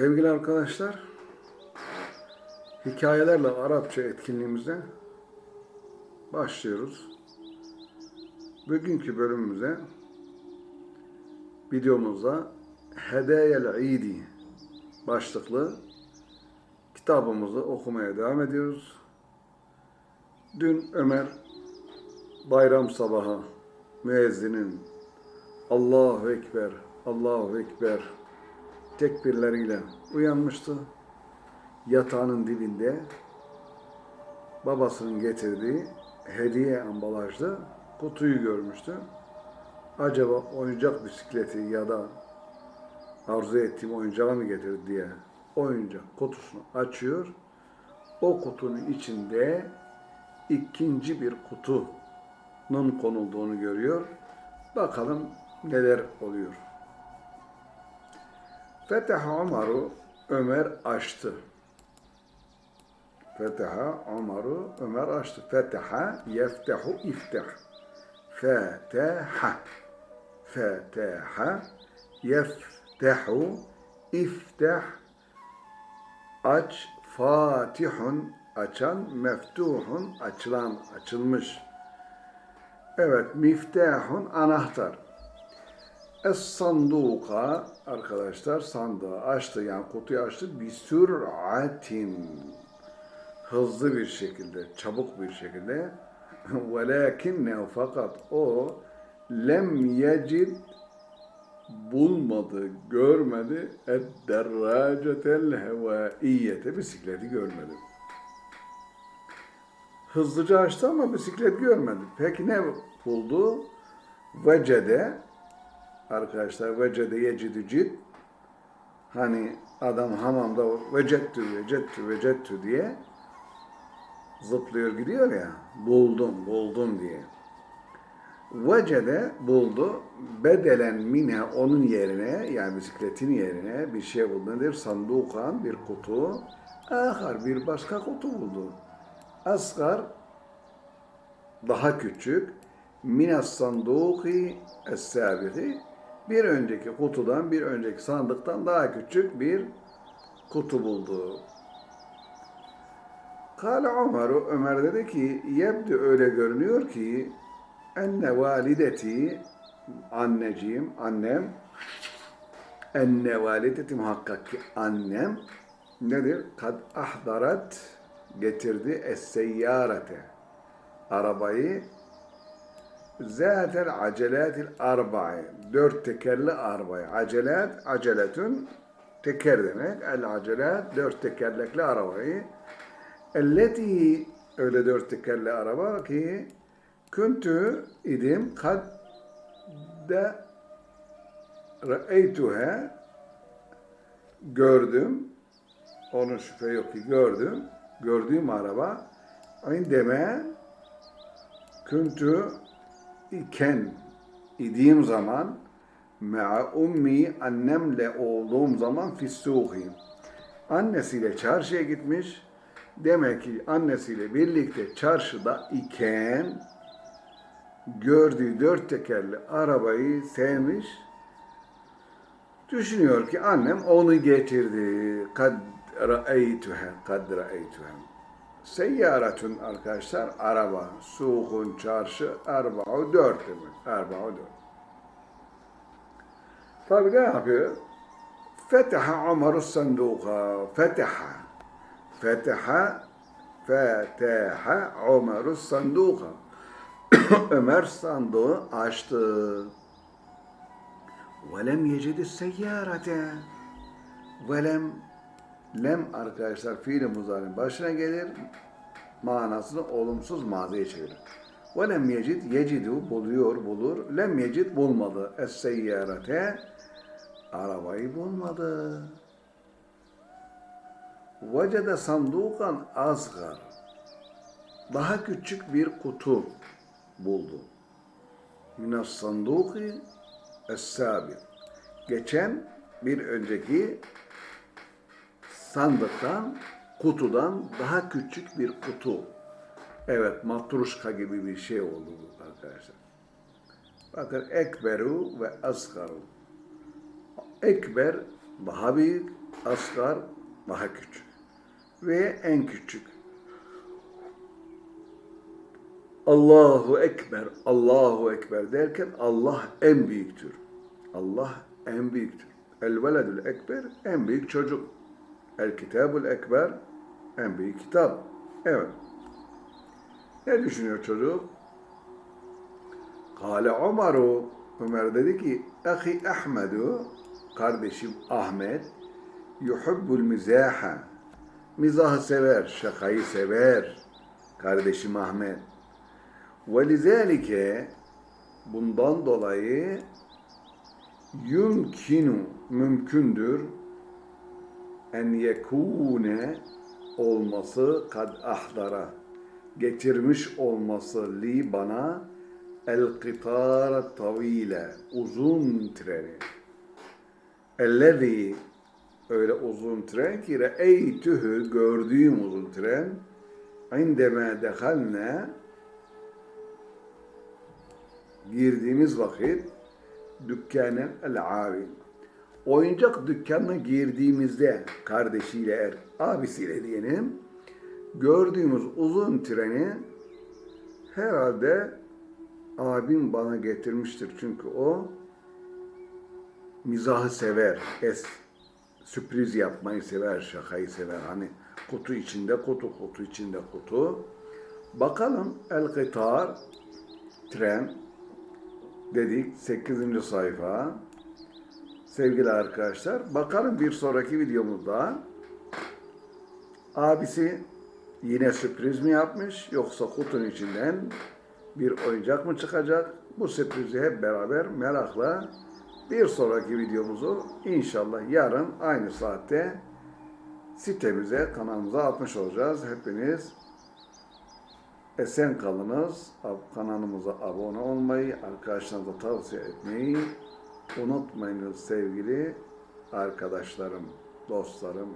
Sevgili arkadaşlar, hikayelerle Arapça etkinliğimize başlıyoruz. Bugünkü bölümümüze videomuzda Hedeyel İdi başlıklı kitabımızı okumaya devam ediyoruz. Dün Ömer bayram sabahı müezzinin Allahu Ekber, Allahu Ekber tekbirleriyle uyanmıştı. Yatağının dibinde babasının getirdiği hediye ambalajlı kutuyu görmüştü. Acaba oyuncak bisikleti ya da arzu ettiğim oyuncağı mı getirdi diye oyuncak kutusunu açıyor. O kutunun içinde ikinci bir kutunun konulduğunu görüyor. Bakalım neler oluyor. Feteha Umar'u Ömer açtı. Feteha Umar'u Ömer açtı. Feteha yeftehu ifteh. Feteha. Feteha yeftehu ifteh. Aç. Fatihun açan. Meftuhun açılan, açılmış. Evet, miftahun anahtar. Es-sanduka arkadaşlar sandığı açtı yani kutuyu açtı bir sür'atin hızlı bir şekilde, çabuk bir şekilde velakinne fakat o lem yecid bulmadı, görmedi ed-derracetel hevaiyete bisikleti görmedi. Hızlıca açtı ama bisiklet görmedi. Peki ne buldu? Vecede arkadaşlar vecede yecidü cid hani adam hamamda vecettü vecettü vecettü diye zıplıyor gidiyor ya buldum buldum diye. Vecede buldu bedelen mine onun yerine yani bisikletin yerine bir şey buldu. Nedir? Sandukan bir kutu. Ahar bir başka kutu buldu. Asgar daha küçük minas sanduki es-sabiti bir önceki kutudan, bir önceki sandıktan daha küçük bir kutu buldu. Kale Ömer, Ömer dedi ki, yebdi öyle görünüyor ki, enne valideti, anneciğim, annem, enne valideti muhakkak ki annem, nedir? Kad ahdarat, getirdi es-seyyarete, arabayı, Zatel aceletil arba'i. Dört tekerli arabayı. Acelet, aceletün teker demek. El acelet, dört tekerlekli arabayı. Elleti, öyle dört tekerli araba ki küntü idim kad de re'eytuhe gördüm. Onun şüphe yok ki gördüm. Gördüğüm araba indeme küntü iken idiğim zaman me'a ummi annemle olduğum zaman fissuhi. Annesiyle çarşıya gitmiş demek ki annesiyle birlikte çarşıda iken gördüğü dört tekerli arabayı sevmiş. Düşünüyor ki annem onu getirdi. Kad ra'eytuha kad ra'eytuha Seyyaretün arkadaşlar araba, suhun, çarşı, erba'u dört demek. Erba'u dört. Tabi ne yapıyor? Feteha Ömer'ü sanduka. Feteha. Feteha. Feteha Ömer'ü sanduka. Ömer sandığı açtı. Velem yecidi seyyarete. Velem Lem arkadaşlar fiil muzarın başına gelir. Manasını olumsuz maziye çevirir. Ve lem yecid, yecidu buluyor, bulur. Lem yecid bulmadı. Es-seyyarete arabayı bulmadı. Vecede sandukan azgar. Daha küçük bir kutu buldu. Minas sanduki es-sabir. Geçen bir önceki sandıktan, kutudan daha küçük bir kutu. Evet, matruşka gibi bir şey oldu arkadaşlar. Bakın ekberu ve asgaru. Ekber daha büyük, asgar daha küçük ve en küçük. Allahu Ekber, Allahu Ekber derken Allah en büyüktür. Allah en büyüktür. El veledül ekber en büyük çocuk. El kitabul ekber en büyük kitap. Evet. Ne düşünüyor çocuk? Kale Umaru Ömer dedi ki Ahi Ahmedu kardeşim Ahmet yuhibbul mizaha mizahı sever, şakayı sever kardeşim Ahmet. Ve lizalike bundan dolayı yumkinu mümkündür en yekune olması kad ahdara. Getirmiş olması li bana el kıtar tavile uzun treni. Ellezî öyle uzun tren ki re'eytühü gördüğüm uzun tren indeme dehalne girdiğimiz vakit dükkanen el abin oyuncak dükkanına girdiğimizde kardeşiyle er, abisiyle diyelim gördüğümüz uzun treni herhalde abim bana getirmiştir çünkü o mizahı sever, es sürpriz yapmayı sever, şakayı sever. Hani kutu içinde kutu, kutu içinde kutu. Bakalım El Kıtar tren dedik 8. sayfa. Sevgili arkadaşlar, bakalım bir sonraki videomuzda abisi yine sürpriz mi yapmış yoksa kutunun içinden bir oyuncak mı çıkacak? Bu sürprizi hep beraber merakla bir sonraki videomuzu inşallah yarın aynı saatte sitemize, kanalımıza atmış olacağız. Hepiniz esen kalınız. Kanalımıza abone olmayı, arkadaşlarınıza tavsiye etmeyi unutmayınız sevgili arkadaşlarım, dostlarım.